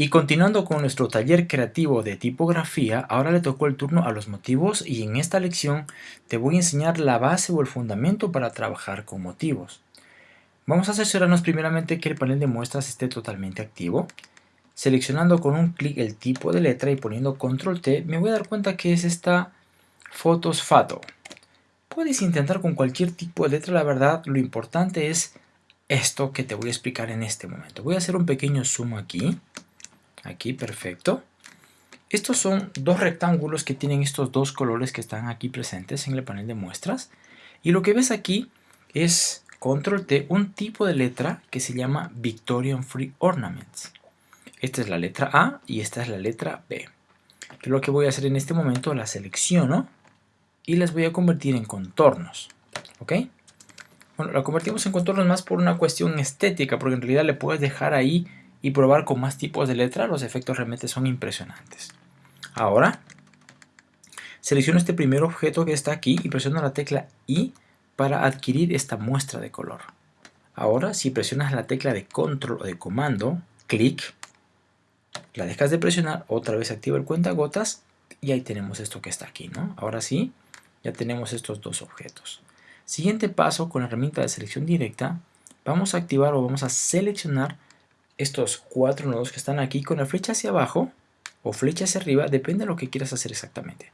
Y continuando con nuestro taller creativo de tipografía, ahora le tocó el turno a los motivos y en esta lección te voy a enseñar la base o el fundamento para trabajar con motivos. Vamos a asegurarnos primeramente que el panel de muestras esté totalmente activo. Seleccionando con un clic el tipo de letra y poniendo control T, me voy a dar cuenta que es esta Fotos Fato. Puedes intentar con cualquier tipo de letra, la verdad, lo importante es esto que te voy a explicar en este momento. Voy a hacer un pequeño zoom aquí. Aquí, perfecto. Estos son dos rectángulos que tienen estos dos colores que están aquí presentes en el panel de muestras. Y lo que ves aquí es, control T, un tipo de letra que se llama Victorian Free Ornaments. Esta es la letra A y esta es la letra B. Lo que voy a hacer en este momento, la selecciono y las voy a convertir en contornos. ¿Ok? Bueno, la convertimos en contornos más por una cuestión estética, porque en realidad le puedes dejar ahí y probar con más tipos de letra, los efectos realmente son impresionantes. Ahora, selecciono este primer objeto que está aquí y presiono la tecla I para adquirir esta muestra de color. Ahora, si presionas la tecla de control o de comando, clic, la dejas de presionar, otra vez activa el cuentagotas y ahí tenemos esto que está aquí, ¿no? Ahora sí, ya tenemos estos dos objetos. Siguiente paso, con la herramienta de selección directa, vamos a activar o vamos a seleccionar estos cuatro nodos que están aquí con la flecha hacia abajo o flecha hacia arriba, depende de lo que quieras hacer exactamente.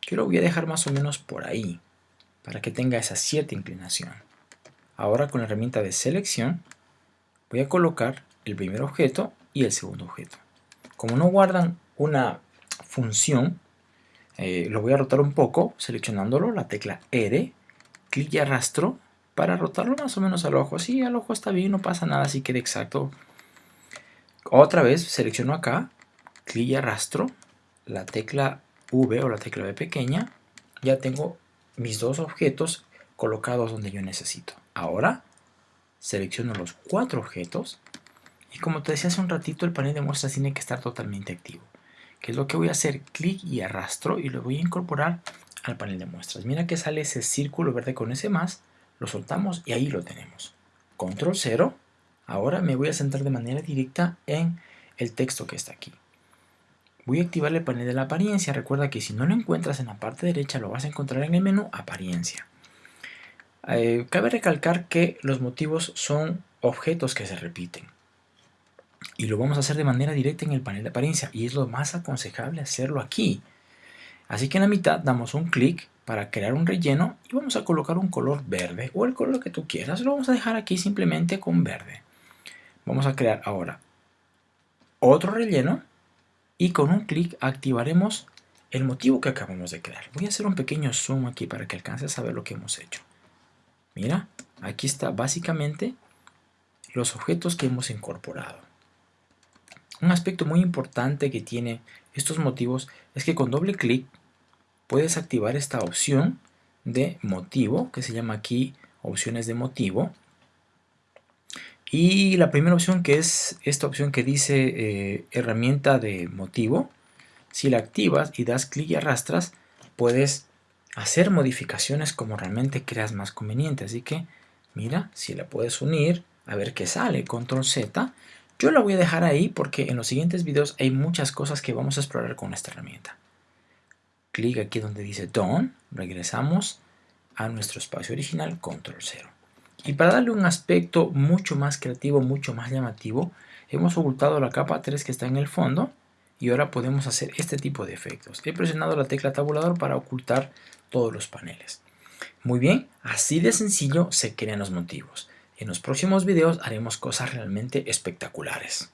Yo lo voy a dejar más o menos por ahí, para que tenga esa cierta inclinación. Ahora con la herramienta de selección, voy a colocar el primer objeto y el segundo objeto. Como no guardan una función, eh, lo voy a rotar un poco, seleccionándolo, la tecla R, clic y arrastro para rotarlo más o menos al ojo. Así al ojo está bien, no pasa nada si queda exacto otra vez selecciono acá, clic y arrastro la tecla V o la tecla V pequeña. Ya tengo mis dos objetos colocados donde yo necesito. Ahora selecciono los cuatro objetos y como te decía hace un ratito el panel de muestras tiene que estar totalmente activo. ¿Qué es lo que voy a hacer? Clic y arrastro y lo voy a incorporar al panel de muestras. Mira que sale ese círculo verde con ese más, lo soltamos y ahí lo tenemos. Control 0 Ahora me voy a centrar de manera directa en el texto que está aquí. Voy a activar el panel de la apariencia. Recuerda que si no lo encuentras en la parte derecha, lo vas a encontrar en el menú apariencia. Eh, cabe recalcar que los motivos son objetos que se repiten. Y lo vamos a hacer de manera directa en el panel de apariencia. Y es lo más aconsejable hacerlo aquí. Así que en la mitad damos un clic para crear un relleno y vamos a colocar un color verde o el color que tú quieras. Lo vamos a dejar aquí simplemente con verde. Vamos a crear ahora otro relleno y con un clic activaremos el motivo que acabamos de crear. Voy a hacer un pequeño zoom aquí para que alcances a ver lo que hemos hecho. Mira, aquí está básicamente los objetos que hemos incorporado. Un aspecto muy importante que tiene estos motivos es que con doble clic puedes activar esta opción de motivo que se llama aquí opciones de motivo y la primera opción que es esta opción que dice eh, herramienta de motivo, si la activas y das clic y arrastras, puedes hacer modificaciones como realmente creas más conveniente. Así que mira, si la puedes unir, a ver qué sale, control Z. Yo la voy a dejar ahí porque en los siguientes videos hay muchas cosas que vamos a explorar con esta herramienta. Clic aquí donde dice Done, regresamos a nuestro espacio original, control 0. Y para darle un aspecto mucho más creativo, mucho más llamativo, hemos ocultado la capa 3 que está en el fondo y ahora podemos hacer este tipo de efectos. He presionado la tecla tabulador para ocultar todos los paneles. Muy bien, así de sencillo se crean los motivos. En los próximos videos haremos cosas realmente espectaculares.